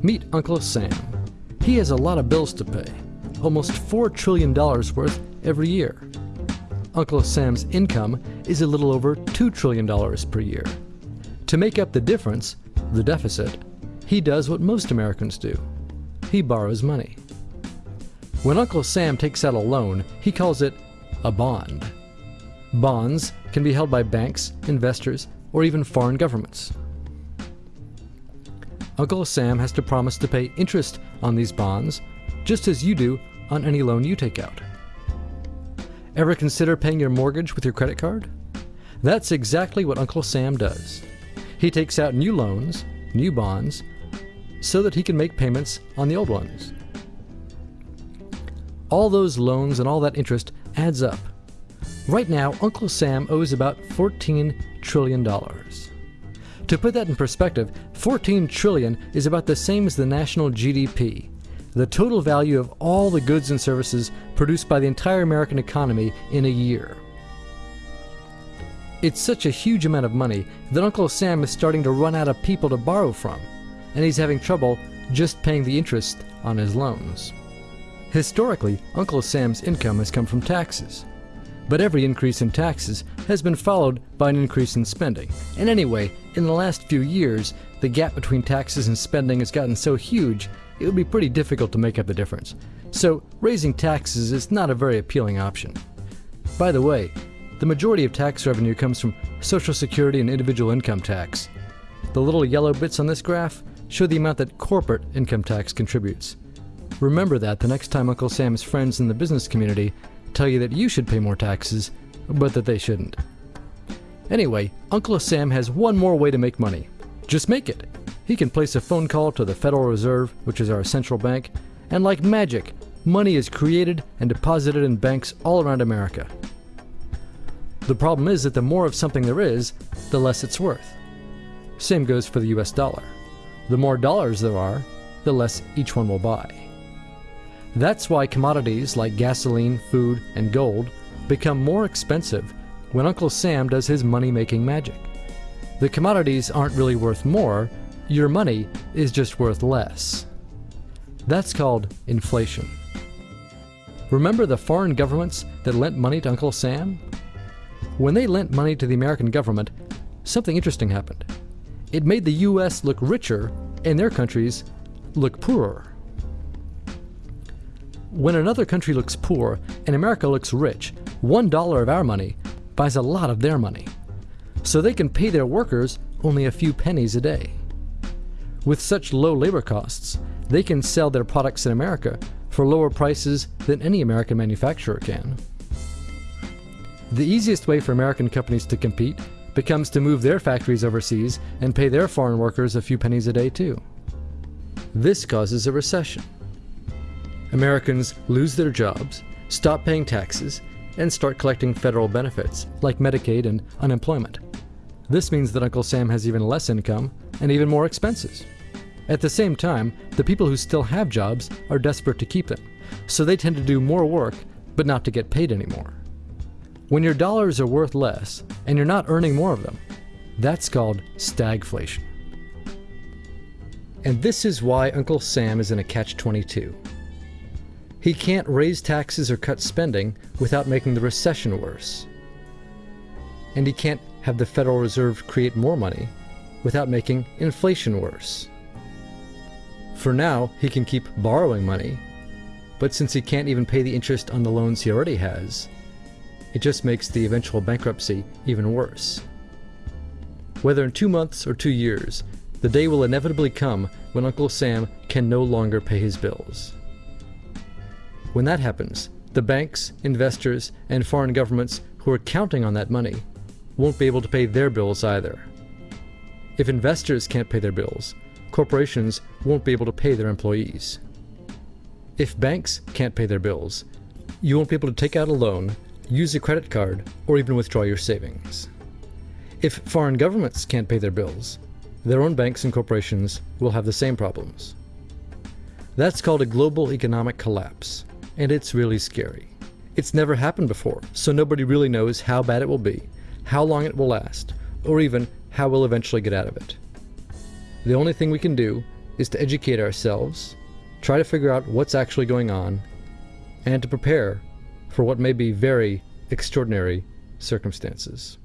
Meet Uncle Sam. He has a lot of bills to pay, almost $4 trillion worth every year. Uncle Sam's income is a little over $2 trillion per year. To make up the difference, the deficit, he does what most Americans do. He borrows money. When Uncle Sam takes out a loan, he calls it a bond. Bonds can be held by banks, investors, or even foreign governments. Uncle Sam has to promise to pay interest on these bonds, just as you do on any loan you take out. Ever consider paying your mortgage with your credit card? That's exactly what Uncle Sam does. He takes out new loans, new bonds, so that he can make payments on the old ones. All those loans and all that interest adds up. Right now, Uncle Sam owes about $14 trillion. To put that in perspective, 14 trillion is about the same as the national GDP, the total value of all the goods and services produced by the entire American economy in a year. It's such a huge amount of money that Uncle Sam is starting to run out of people to borrow from, and he's having trouble just paying the interest on his loans. Historically, Uncle Sam's income has come from taxes. But every increase in taxes has been followed by an increase in spending. And anyway, in the last few years, the gap between taxes and spending has gotten so huge, it would be pretty difficult to make up the difference. So, raising taxes is not a very appealing option. By the way, the majority of tax revenue comes from Social Security and individual income tax. The little yellow bits on this graph show the amount that corporate income tax contributes. Remember that the next time Uncle Sam's friends in the business community tell you that you should pay more taxes, but that they shouldn't. Anyway, Uncle Sam has one more way to make money. Just make it. He can place a phone call to the Federal Reserve, which is our central bank, and like magic, money is created and deposited in banks all around America. The problem is that the more of something there is, the less it's worth. Same goes for the US dollar. The more dollars there are, the less each one will buy. That's why commodities like gasoline, food, and gold become more expensive when Uncle Sam does his money making magic. The commodities aren't really worth more, your money is just worth less. That's called inflation. Remember the foreign governments that lent money to Uncle Sam? When they lent money to the American government, something interesting happened. It made the US look richer and their countries look poorer. When another country looks poor and America looks rich, one dollar of our money buys a lot of their money. So they can pay their workers only a few pennies a day. With such low labor costs, they can sell their products in America for lower prices than any American manufacturer can. The easiest way for American companies to compete becomes to move their factories overseas and pay their foreign workers a few pennies a day too. This causes a recession. Americans lose their jobs, stop paying taxes, and start collecting federal benefits like Medicaid and unemployment. This means that Uncle Sam has even less income and even more expenses. At the same time, the people who still have jobs are desperate to keep them, so they tend to do more work but not to get paid anymore. When your dollars are worth less and you're not earning more of them, that's called stagflation. And this is why Uncle Sam is in a catch 22. He can't raise taxes or cut spending without making the recession worse. And he can't have the Federal Reserve create more money without making inflation worse. For now, he can keep borrowing money, but since he can't even pay the interest on the loans he already has, it just makes the eventual bankruptcy even worse. Whether in two months or two years, the day will inevitably come when Uncle Sam can no longer pay his bills. When that happens, the banks, investors, and foreign governments who are counting on that money won't be able to pay their bills either. If investors can't pay their bills, corporations won't be able to pay their employees. If banks can't pay their bills, you won't be able to take out a loan, use a credit card, or even withdraw your savings. If foreign governments can't pay their bills, their own banks and corporations will have the same problems. That's called a global economic collapse and it's really scary. It's never happened before, so nobody really knows how bad it will be, how long it will last, or even how we'll eventually get out of it. The only thing we can do is to educate ourselves, try to figure out what's actually going on, and to prepare for what may be very extraordinary circumstances.